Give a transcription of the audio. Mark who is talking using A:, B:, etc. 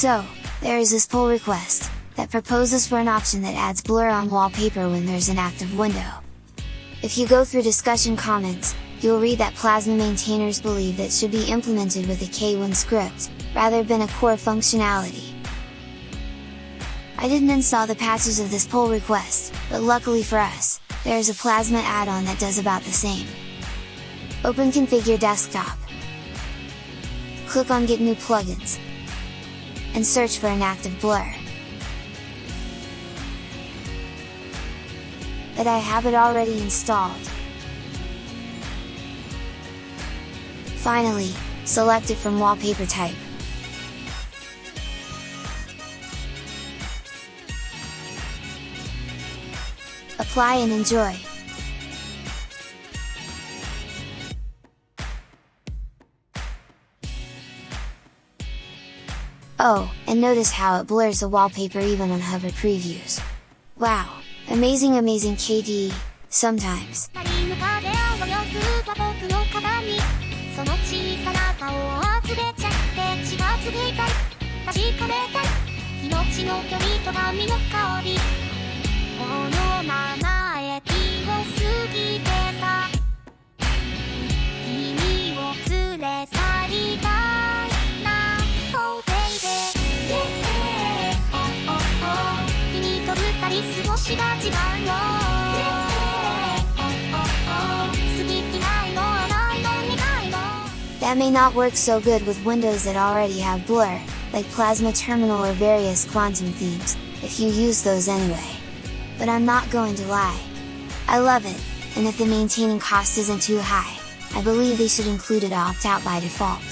A: So, there is this pull request, that proposes for an option that adds blur on wallpaper when there's an active window. If you go through discussion comments, you'll read that Plasma maintainers believe that should be implemented with a KWin script, rather than a core functionality. I didn't install the patches of this pull request, but luckily for us, there is a Plasma add-on that does about the same. Open Configure Desktop. Click on Get New Plugins. And search for an active blur. But I have it already installed. Finally, select it from wallpaper type. Apply and enjoy! Oh, and notice how it blurs the wallpaper even on hover previews. Wow! Amazing amazing KDE, sometimes! That may not work so good with windows that already have blur, like Plasma Terminal or various Kvantum themes, if you use those anyway. But I'm not going to lie. I love it, and if the maintaining cost isn't too high, I believe they should include it opt out by default.